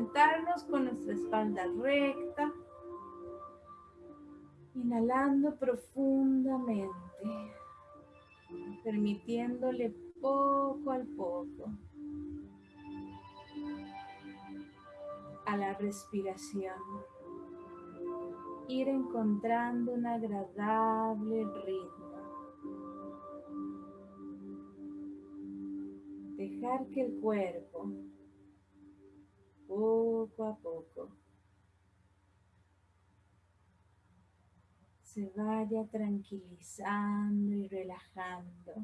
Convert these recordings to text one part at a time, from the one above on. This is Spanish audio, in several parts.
sentarnos con nuestra espalda recta, inhalando profundamente, permitiéndole poco al poco a la respiración ir encontrando un agradable ritmo. Dejar que el cuerpo poco a poco se vaya tranquilizando y relajando.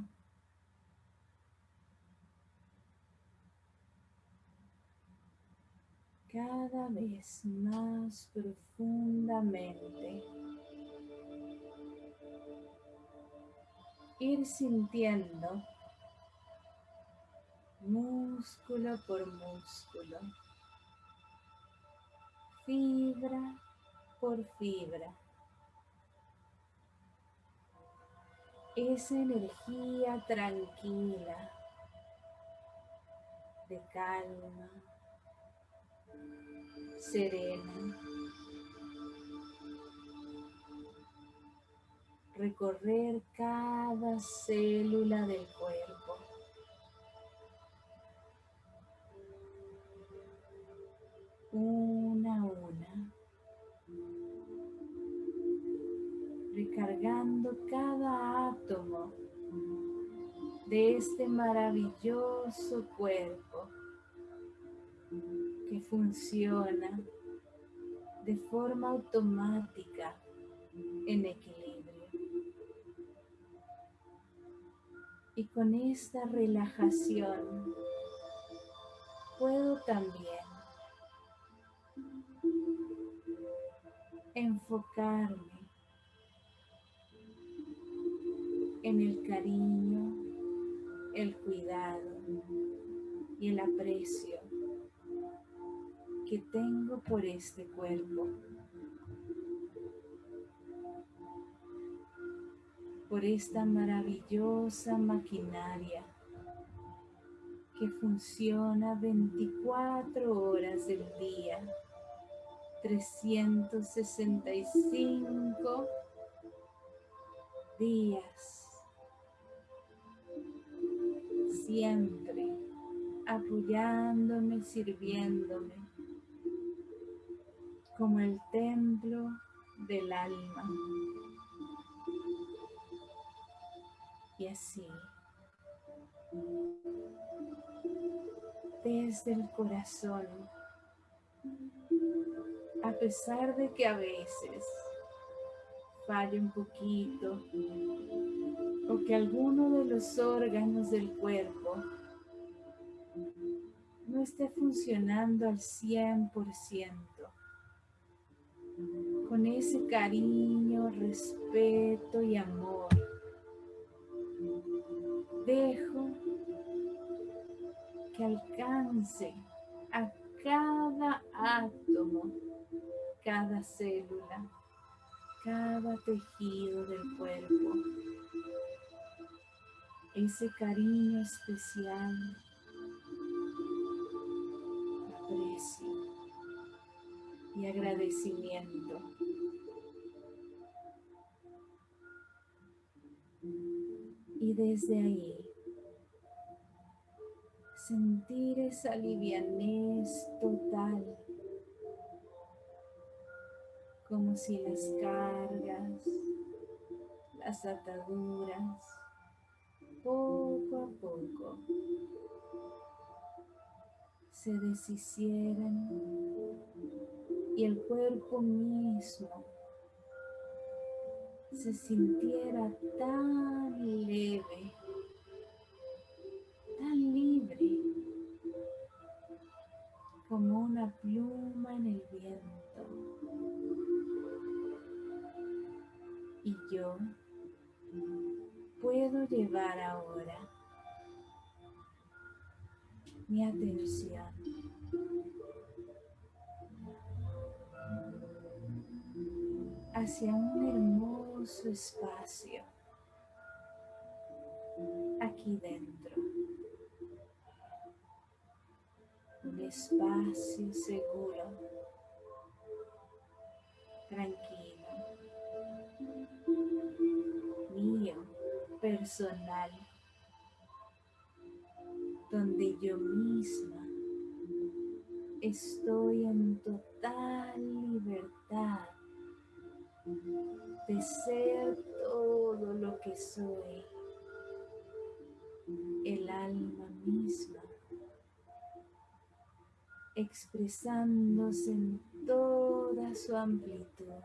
cada vez más profundamente. Ir sintiendo músculo por músculo, fibra por fibra. Esa energía tranquila de calma, serena. Recorrer cada célula del cuerpo. Una a una. Recargando cada átomo de este maravilloso cuerpo que funciona de forma automática en equilibrio. Y con esta relajación puedo también enfocarme en el cariño, el cuidado y el aprecio que tengo por este cuerpo, por esta maravillosa maquinaria que funciona 24 horas del día, 365 días, siempre apoyándome, sirviéndome como el templo del alma. Y así, desde el corazón, a pesar de que a veces falle un poquito o que alguno de los órganos del cuerpo no esté funcionando al 100%, con ese cariño, respeto y amor. Dejo que alcance a cada átomo, cada célula, cada tejido del cuerpo. Ese cariño especial, aprecio y agradecimiento. Y desde ahí, sentir esa livianez total, como si las cargas, las ataduras, poco a poco se deshicieran y el cuerpo mismo se sintiera tan leve, tan libre, como una pluma en el viento. Y yo puedo llevar ahora mi atención hacia un hermoso espacio aquí dentro. Un espacio seguro, tranquilo, mío, personal, donde yo misma estoy en total libertad de ser todo lo que soy, el alma misma, expresándose en toda su amplitud.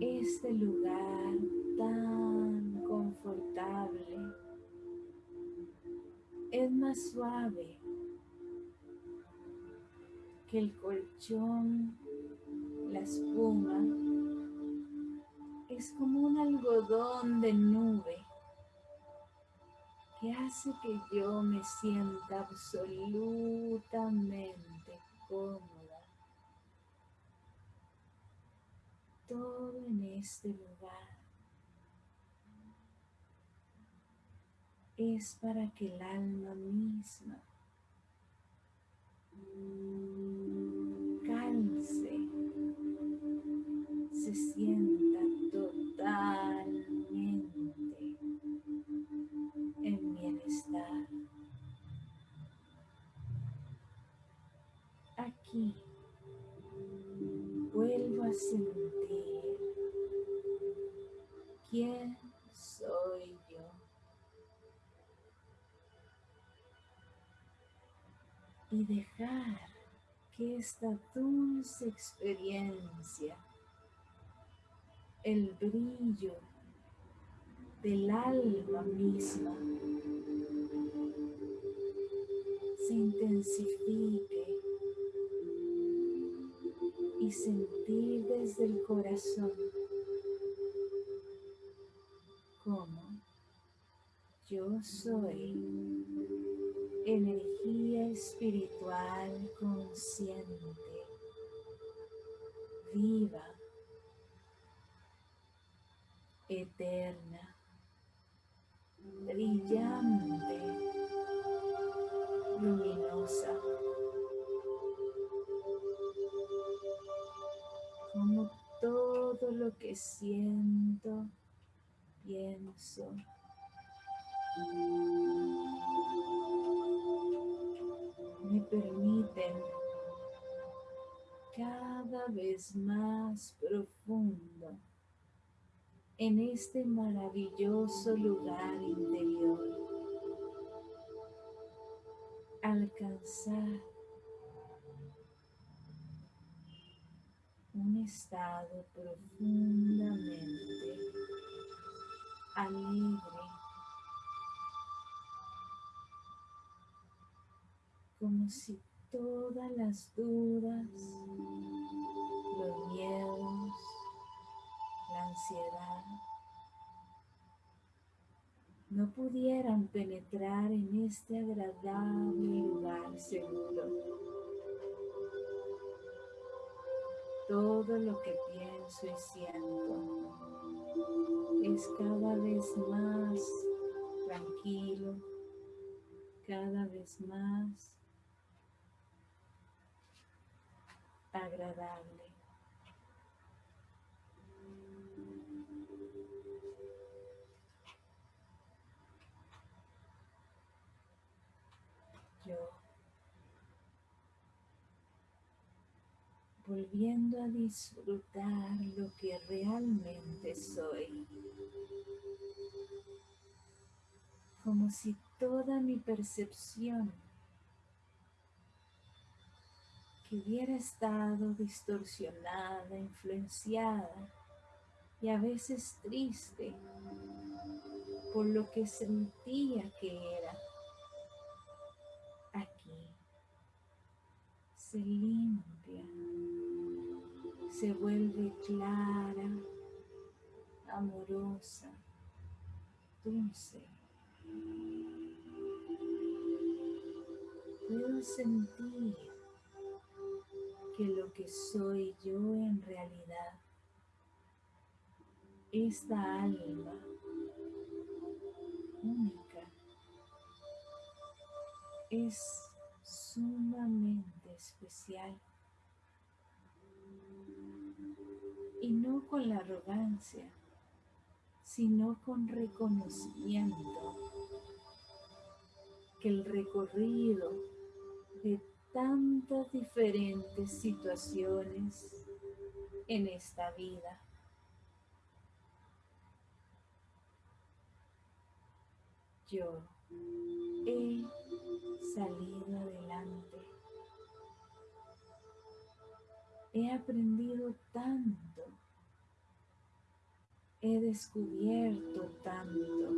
Este lugar tan confortable es más suave que el colchón la espuma es como un algodón de nube que hace que yo me sienta absolutamente cómoda. Todo en este lugar es para que el alma misma calce se sienta totalmente en bienestar. Aquí vuelvo a sentir quién soy yo. Y dejar que esta dulce experiencia el brillo del alma misma se intensifique y sentir desde el corazón yo soy energía espiritual consciente, viva eterna, brillante, luminosa, como todo lo que siento, pienso, me permiten cada vez más profundo en este maravilloso lugar interior. Alcanzar un estado profundamente alegre, como si todas las dudas, los miedos, la ansiedad, no pudieran penetrar en este agradable lugar seguro. Todo lo que pienso y siento es cada vez más tranquilo, cada vez más agradable. volviendo a disfrutar lo que realmente soy, como si toda mi percepción que hubiera estado distorsionada, influenciada y a veces triste por lo que sentía que era, aquí se limpia se vuelve clara, amorosa, dulce. Puedo sentir que lo que soy yo en realidad, esta alma única, es sumamente especial. Y no con la arrogancia, sino con reconocimiento que el recorrido de tantas diferentes situaciones en esta vida yo he salido adelante. He aprendido tanto. He descubierto tanto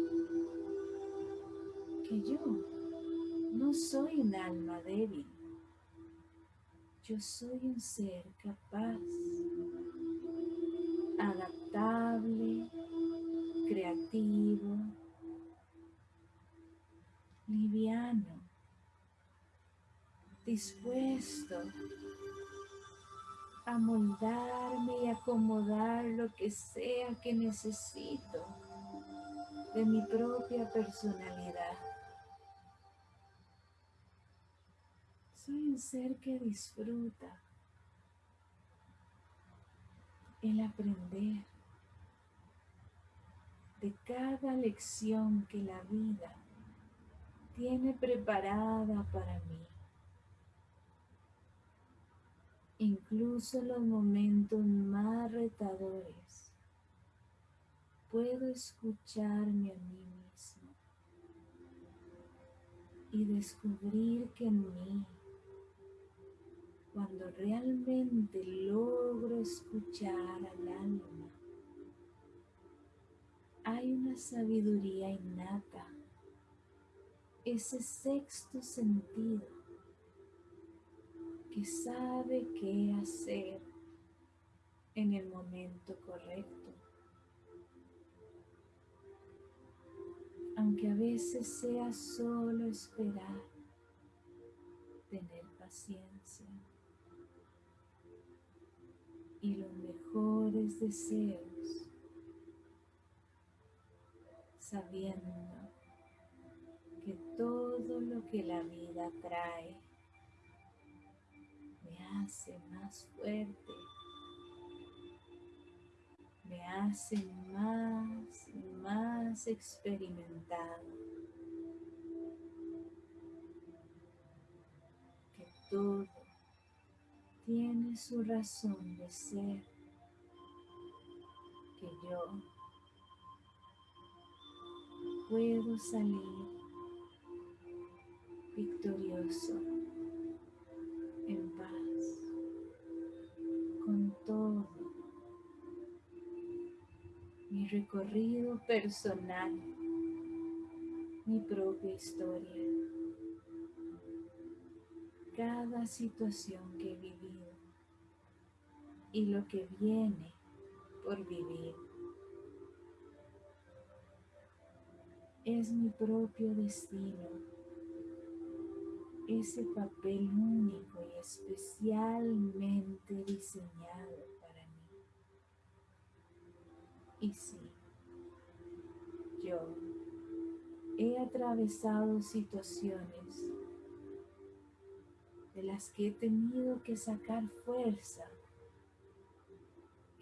que yo no soy un alma débil. Yo soy un ser capaz, adaptable, creativo, liviano, dispuesto a moldarme y acomodar lo que sea que necesito de mi propia personalidad. Soy un ser que disfruta el aprender de cada lección que la vida tiene preparada para mí. Incluso los momentos más retadores, puedo escucharme a mí mismo y descubrir que en mí, cuando realmente logro escuchar al alma, hay una sabiduría innata ese sexto sentido que sabe qué hacer en el momento correcto. Aunque a veces sea solo esperar, tener paciencia y los mejores deseos, sabiendo que todo lo que la vida trae me hace más fuerte, me hace más y más experimentado, que todo tiene su razón de ser, que yo puedo salir victorioso, en paz, con todo mi recorrido personal, mi propia historia, cada situación que he vivido y lo que viene por vivir. Es mi propio destino ese papel único y especialmente diseñado para mí. Y sí, yo he atravesado situaciones de las que he tenido que sacar fuerza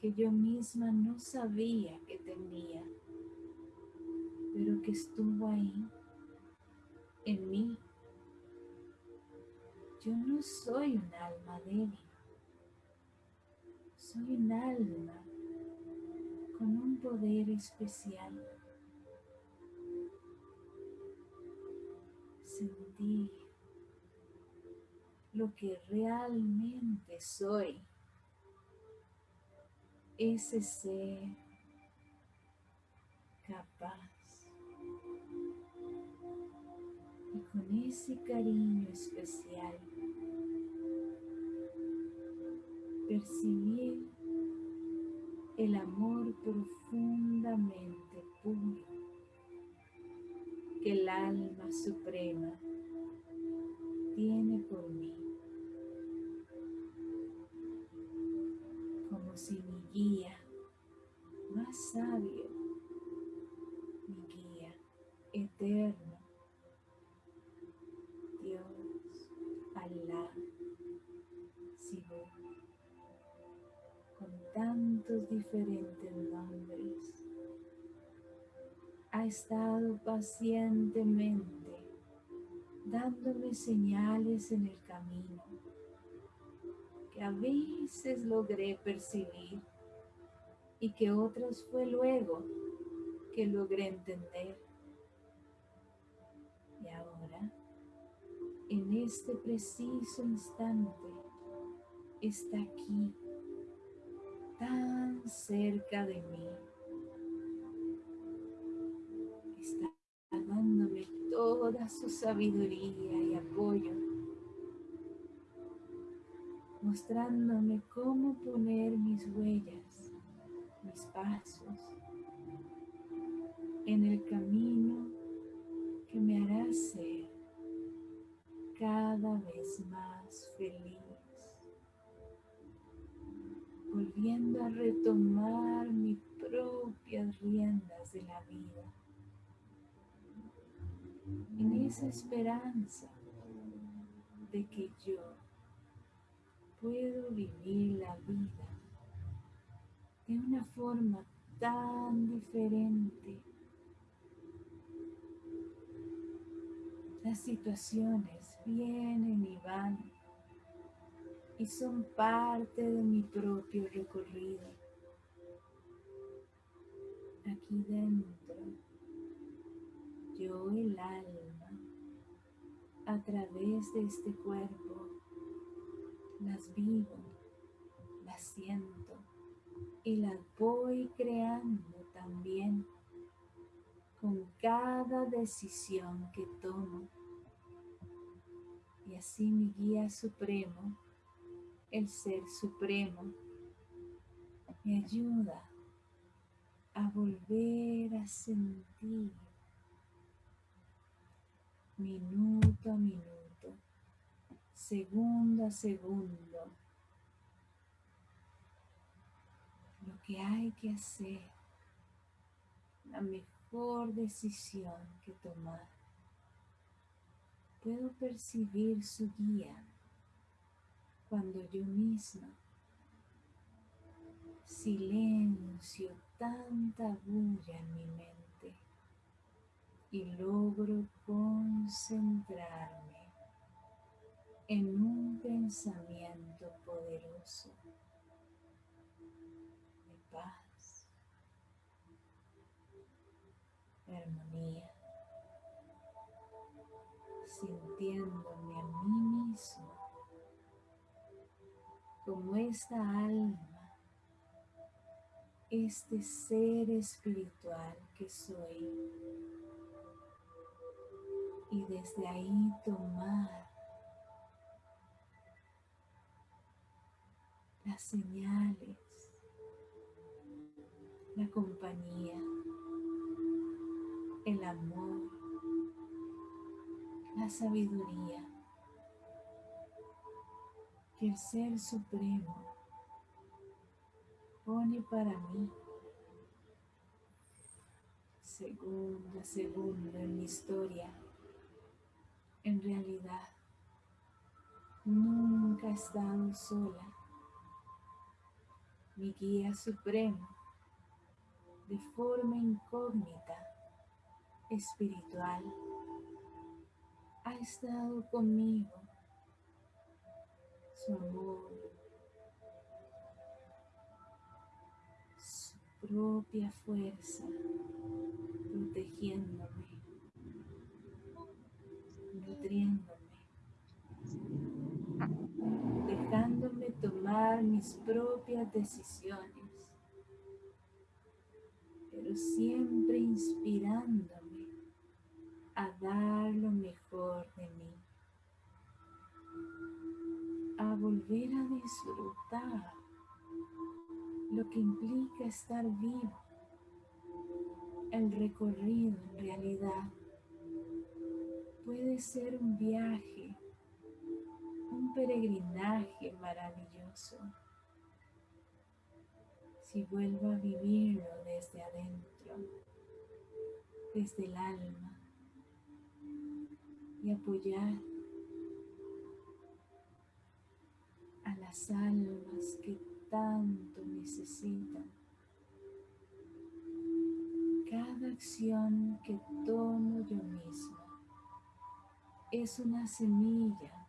que yo misma no sabía que tenía, pero que estuvo ahí en mí yo no soy un alma débil, soy un alma con un poder especial. Sentir lo que realmente soy, ese ser capaz y con ese cariño especial percibir el amor profundamente puro que el alma suprema tiene por mí. Como si guía, más sabio, mi guía eterno, Dios, Alá, Sibú, con tantos diferentes nombres, ha estado pacientemente dándome señales en el camino que a veces logré percibir y que otras fue luego que logré entender. Y ahora, en este preciso instante, está aquí, tan cerca de mí. Está dándome toda su sabiduría y apoyo, mostrándome cómo poner mis huellas, mis pasos en el camino que me hará ser cada vez más feliz volviendo a retomar mis propias riendas de la vida. En esa esperanza de que yo puedo vivir la vida de una forma tan diferente. Las situaciones vienen y van y son parte de mi propio recorrido. Aquí dentro, yo el alma, a través de este cuerpo, las vivo, las siento y las voy creando también con cada decisión que tomo. Y así mi guía supremo el Ser Supremo me ayuda a volver a sentir minuto a minuto, segundo a segundo, lo que hay que hacer, la mejor decisión que tomar. Puedo percibir su guía cuando yo misma silencio tanta bulla en mi mente y logro concentrarme en un pensamiento poderoso de paz, armonía, sintiéndome a mí mismo como esta alma, este ser espiritual que soy. Y desde ahí tomar las señales, la compañía, el amor, la sabiduría que el Ser Supremo pone para mí segundo a segundo en mi historia. En realidad, nunca he estado sola. Mi guía supremo, de forma incógnita, espiritual, ha estado conmigo su amor, su propia fuerza, protegiéndome, nutriéndome, dejándome tomar mis propias decisiones, pero siempre inspirándome a dar lo mejor de mí a volver a disfrutar lo que implica estar vivo. El recorrido en realidad puede ser un viaje, un peregrinaje maravilloso. Si vuelvo a vivirlo desde adentro, desde el alma y apoyar las almas que tanto necesitan. Cada acción que tomo yo misma es una semilla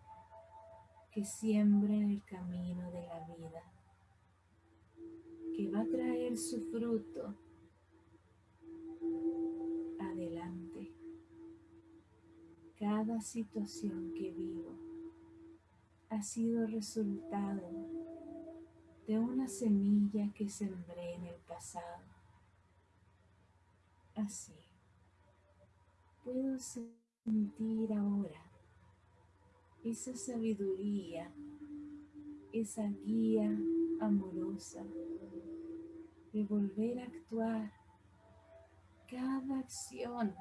que siembra en el camino de la vida, que va a traer su fruto adelante. Cada situación que vivo ha sido resultado de una semilla que sembré en el pasado. Así, puedo sentir ahora esa sabiduría, esa guía amorosa de volver a actuar cada acción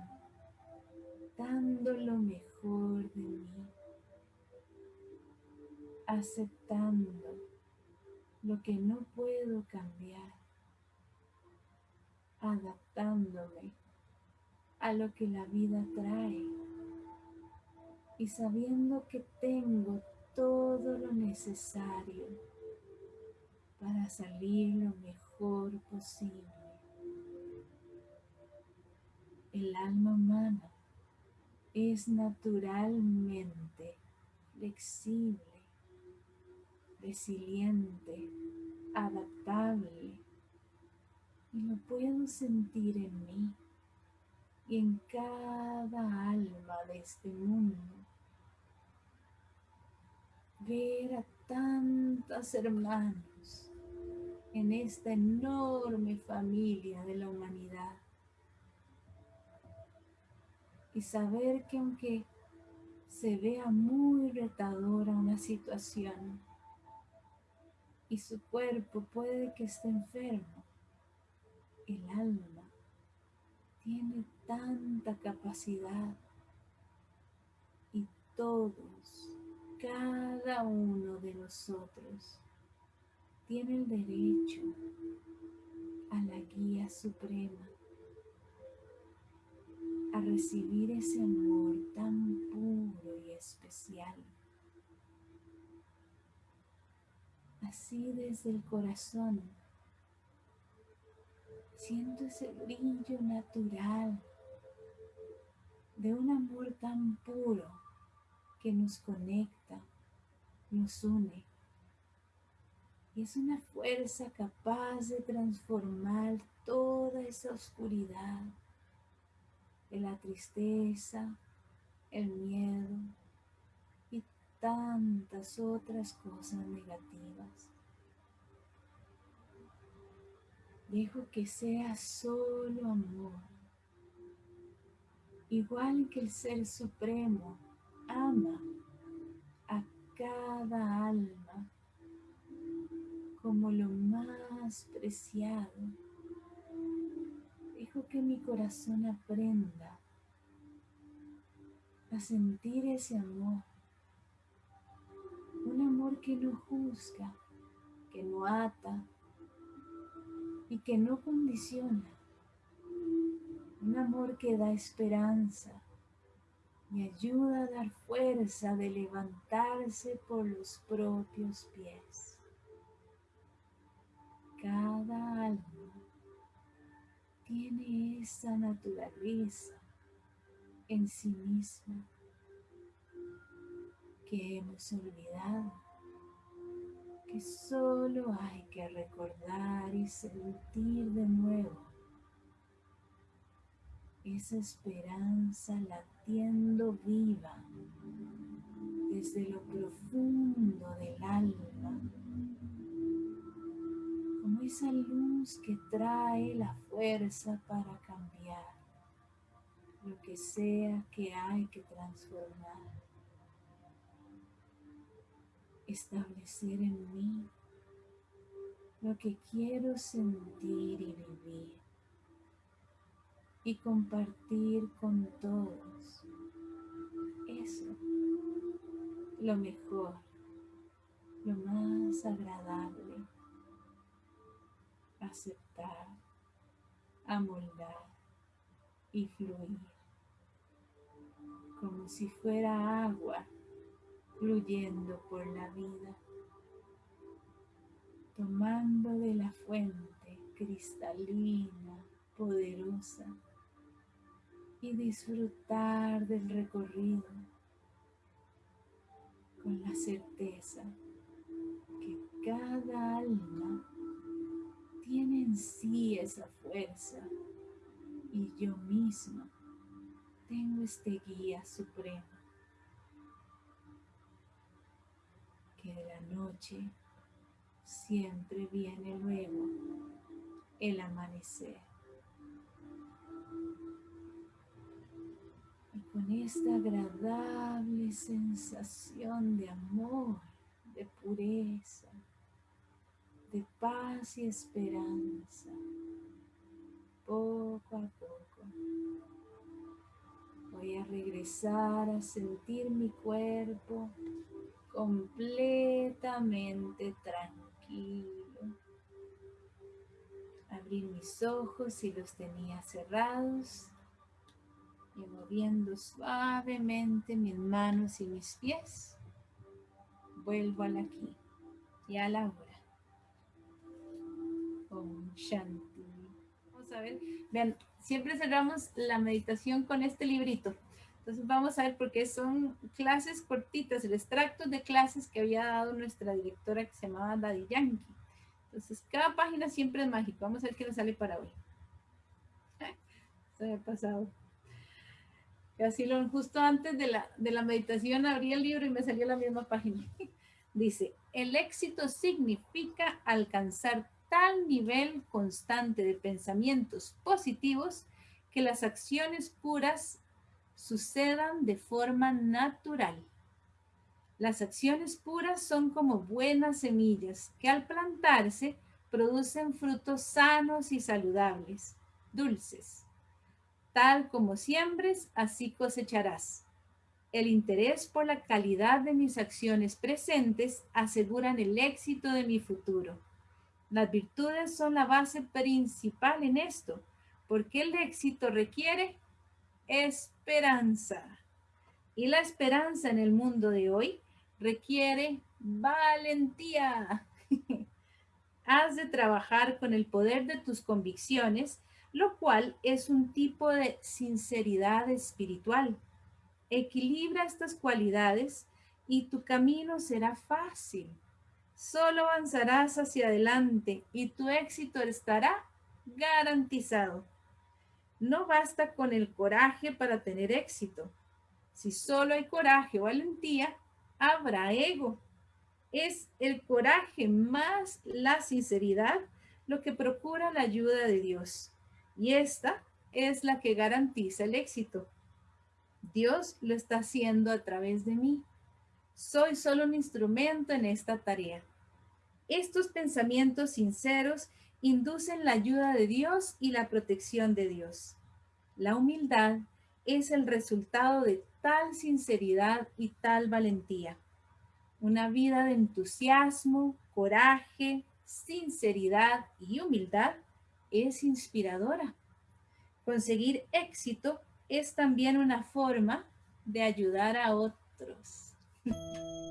dando lo mejor de mí, aceptando lo que no puedo cambiar, adaptándome a lo que la vida trae y sabiendo que tengo todo lo necesario para salir lo mejor posible. El alma humana es naturalmente flexible, resiliente, adaptable y lo puedo sentir en mí y en cada alma de este mundo. Ver a tantos hermanos en esta enorme familia de la humanidad. Y saber que aunque se vea muy retadora una situación y su cuerpo puede que esté enfermo, el alma tiene tanta capacidad y todos, cada uno de nosotros tiene el derecho a la guía suprema a recibir ese amor tan puro y especial. Así desde el corazón, siento ese brillo natural de un amor tan puro que nos conecta, nos une. Y es una fuerza capaz de transformar toda esa oscuridad de la tristeza, el miedo y tantas otras cosas negativas. Dejo que sea solo amor, igual que el Ser Supremo ama a cada alma como lo más preciado Dejo que mi corazón aprenda a sentir ese amor. Un amor que no juzga, que no ata y que no condiciona. Un amor que da esperanza y ayuda a dar fuerza de levantarse por los propios pies. Cada alma tiene esa naturaleza en sí misma que hemos olvidado, que solo hay que recordar y sentir de nuevo esa esperanza latiendo viva desde lo profundo del alma como esa luz que trae la fuerza para cambiar lo que sea que hay que transformar. Establecer en mí lo que quiero sentir y vivir y compartir con todos. Eso, lo mejor, lo más agradable. Aceptar, amoldar y fluir, como si fuera agua fluyendo por la vida, tomando de la fuente cristalina, poderosa, y disfrutar del recorrido con la certeza que cada alma tiene en sí esa fuerza y yo misma tengo este guía supremo que de la noche siempre viene luego el amanecer. Con esta agradable sensación de amor, de pureza, de paz y esperanza, poco a poco. Voy a regresar a sentir mi cuerpo completamente tranquilo. Abrir mis ojos si los tenía cerrados moviendo suavemente mis manos y mis pies, vuelvo al aquí y a la hora. Om Shanti. Vamos a ver, vean, siempre cerramos la meditación con este librito. Entonces vamos a ver porque son clases cortitas, el extracto de clases que había dado nuestra directora que se llamaba Daddy Yankee. Entonces cada página siempre es mágico. Vamos a ver qué nos sale para hoy. Se me ha pasado. Así lo, justo antes de la, de la meditación abrí el libro y me salió la misma página. Dice, el éxito significa alcanzar tal nivel constante de pensamientos positivos que las acciones puras sucedan de forma natural. Las acciones puras son como buenas semillas que al plantarse producen frutos sanos y saludables, dulces. Tal como siembres, así cosecharás. El interés por la calidad de mis acciones presentes aseguran el éxito de mi futuro. Las virtudes son la base principal en esto, porque el éxito requiere esperanza. Y la esperanza en el mundo de hoy requiere valentía. Has de trabajar con el poder de tus convicciones, lo cual es un tipo de sinceridad espiritual. Equilibra estas cualidades y tu camino será fácil. Solo avanzarás hacia adelante y tu éxito estará garantizado. No basta con el coraje para tener éxito. Si solo hay coraje o valentía, habrá ego. Es el coraje más la sinceridad lo que procura la ayuda de Dios. Y esta es la que garantiza el éxito. Dios lo está haciendo a través de mí. Soy solo un instrumento en esta tarea. Estos pensamientos sinceros inducen la ayuda de Dios y la protección de Dios. La humildad es el resultado de tal sinceridad y tal valentía. Una vida de entusiasmo, coraje, sinceridad y humildad es inspiradora. Conseguir éxito es también una forma de ayudar a otros.